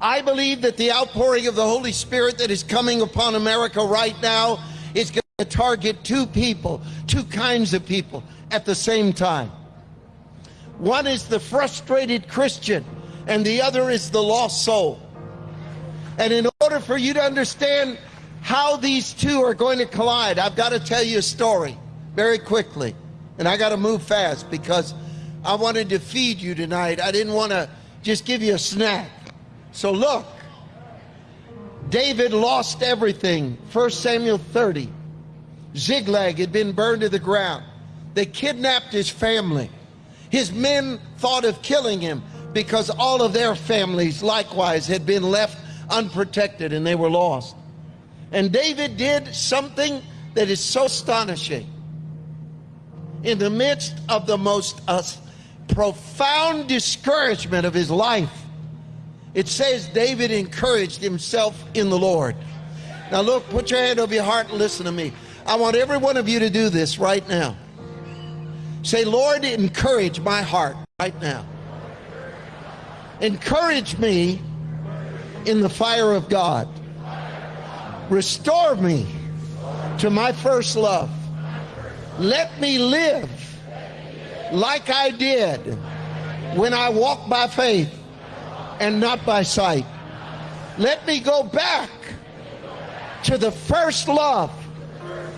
I believe that the outpouring of the Holy Spirit that is coming upon America right now is going to target two people, two kinds of people at the same time. One is the frustrated Christian, and the other is the lost soul. And in order for you to understand how these two are going to collide, I've got to tell you a story very quickly. And I got to move fast because I wanted to feed you tonight. I didn't want to just give you a snack. So look, David lost everything. 1 Samuel 30. Ziklag had been burned to the ground. They kidnapped his family. His men thought of killing him because all of their families likewise had been left unprotected and they were lost. And David did something that is so astonishing. In the midst of the most uh, profound discouragement of his life, it says David encouraged himself in the Lord. Now look, put your hand over your heart and listen to me. I want every one of you to do this right now. Say, Lord, encourage my heart right now. Encourage me in the fire of God. Restore me to my first love. Let me live like I did when I walked by faith and not by sight. Let me go back to the first love,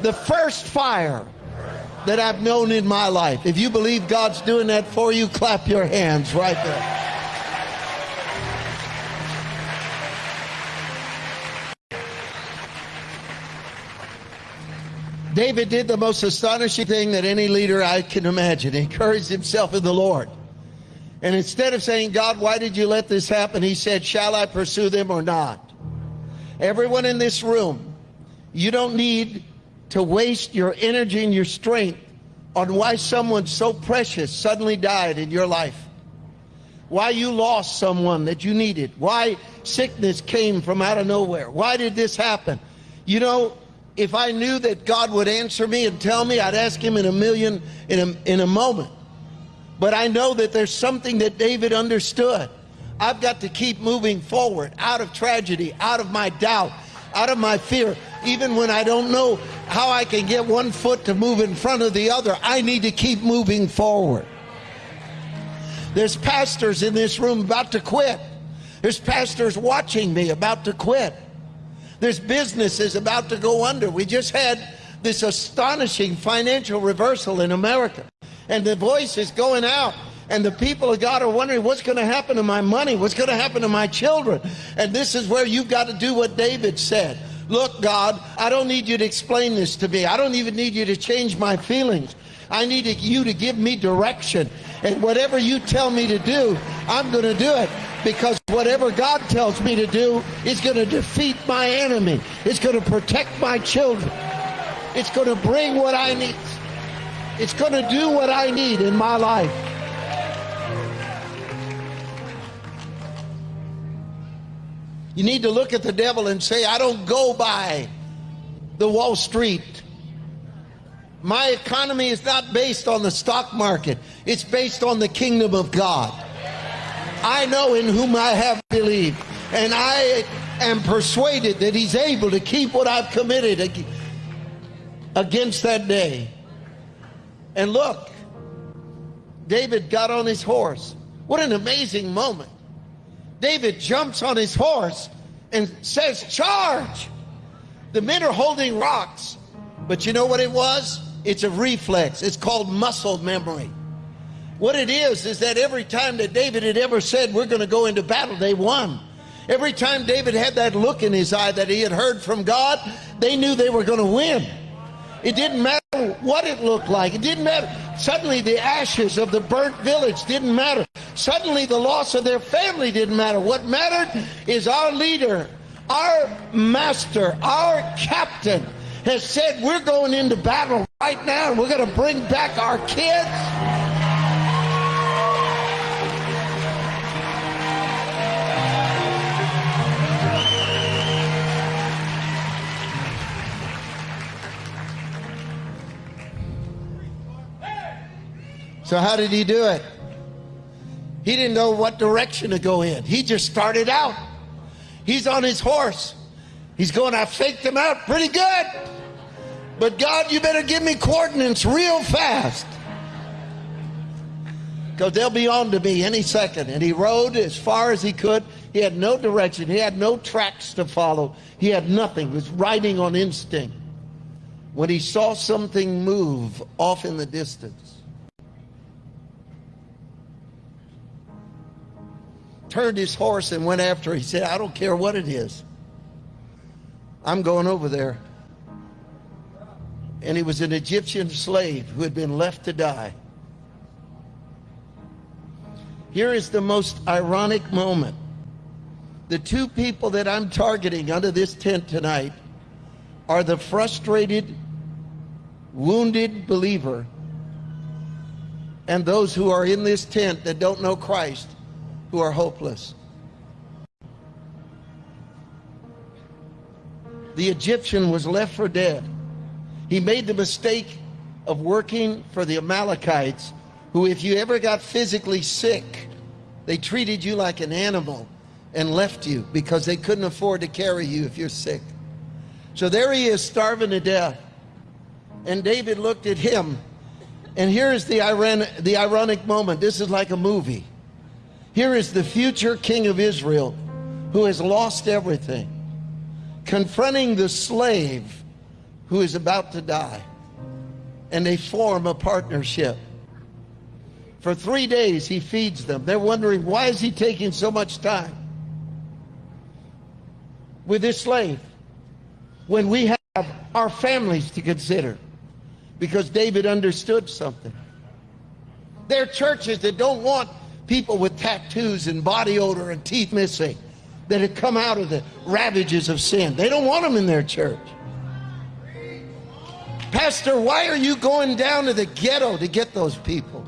the first fire that I've known in my life. If you believe God's doing that for you, clap your hands right there. David did the most astonishing thing that any leader I can imagine. He encouraged himself in the Lord. And instead of saying, God, why did you let this happen? He said, shall I pursue them or not? Everyone in this room, you don't need to waste your energy and your strength on why someone so precious suddenly died in your life. Why you lost someone that you needed. Why sickness came from out of nowhere. Why did this happen? You know, if I knew that God would answer me and tell me, I'd ask him in a million, in a, in a moment. But I know that there's something that David understood. I've got to keep moving forward out of tragedy, out of my doubt, out of my fear. Even when I don't know how I can get one foot to move in front of the other, I need to keep moving forward. There's pastors in this room about to quit. There's pastors watching me about to quit. There's businesses about to go under. We just had this astonishing financial reversal in America and the voice is going out and the people of God are wondering what's going to happen to my money, what's going to happen to my children. And this is where you've got to do what David said. Look, God, I don't need you to explain this to me. I don't even need you to change my feelings. I need you to give me direction. And whatever you tell me to do, I'm going to do it. Because whatever God tells me to do is going to defeat my enemy. It's going to protect my children. It's going to bring what I need. It's going to do what I need in my life. You need to look at the devil and say, I don't go by the Wall Street. My economy is not based on the stock market. It's based on the kingdom of God. I know in whom I have believed. And I am persuaded that he's able to keep what I've committed against that day. And look, David got on his horse. What an amazing moment. David jumps on his horse and says, charge. The men are holding rocks. But you know what it was? It's a reflex. It's called muscle memory. What it is, is that every time that David had ever said, we're going to go into battle, they won. Every time David had that look in his eye that he had heard from God, they knew they were going to win. It didn't matter what it looked like. It didn't matter. Suddenly the ashes of the burnt village didn't matter. Suddenly the loss of their family didn't matter. What mattered is our leader, our master, our captain has said we're going into battle right now and we're going to bring back our kids. So how did he do it? He didn't know what direction to go in. He just started out He's on his horse. He's going, I faked him out pretty good. But God, you better give me coordinates real fast. Because they'll be on to me any second. And he rode as far as he could. He had no direction. He had no tracks to follow. He had nothing. He was riding on instinct. When he saw something move off in the distance, turned his horse and went after. He said, I don't care what it is. I'm going over there. And he was an Egyptian slave who had been left to die. Here is the most ironic moment. The two people that I'm targeting under this tent tonight are the frustrated, wounded believer and those who are in this tent that don't know Christ, who are hopeless. The Egyptian was left for dead. He made the mistake of working for the Amalekites who, if you ever got physically sick, they treated you like an animal and left you because they couldn't afford to carry you if you're sick. So there he is, starving to death. And David looked at him. And here is the ironic, the ironic moment. This is like a movie. Here is the future king of Israel who has lost everything, confronting the slave who is about to die. And they form a partnership. For three days, he feeds them. They're wondering, why is he taking so much time with this slave when we have our families to consider? Because David understood something. There are churches that don't want people with tattoos and body odor and teeth missing that have come out of the ravages of sin. They don't want them in their church. Pastor, why are you going down to the ghetto to get those people?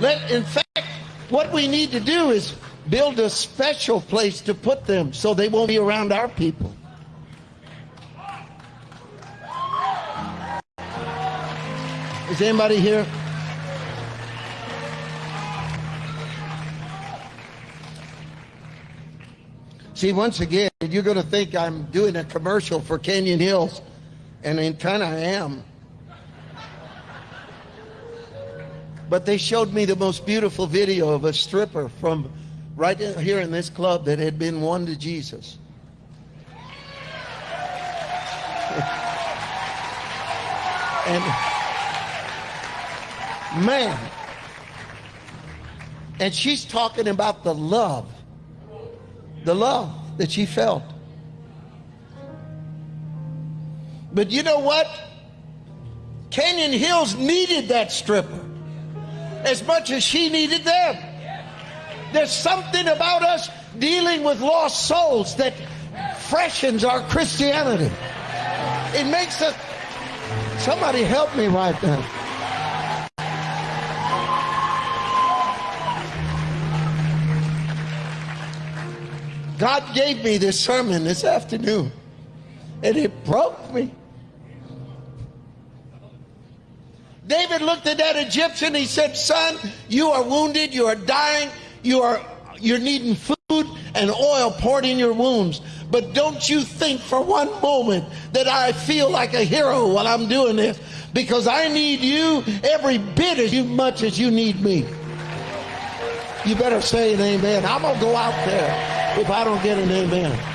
Let, in fact, what we need to do is build a special place to put them so they won't be around our people. Is anybody here? See, once again, you're going to think I'm doing a commercial for Canyon Hills, and in kind I am. But they showed me the most beautiful video of a stripper from right here in this club that had been won to Jesus. and man, and she's talking about the love, the love that she felt. But you know what? Canyon Hills needed that stripper as much as she needed them. There's something about us dealing with lost souls that freshens our Christianity. It makes us. Somebody help me right now. God gave me this sermon this afternoon, and it broke me. David looked at that Egyptian. He said, son, you are wounded. You are dying. You are, you're needing food and oil poured in your wounds. But don't you think for one moment that I feel like a hero while I'm doing this because I need you every bit as much as you need me. You better say an amen. I'm going to go out there if I don't get an amen.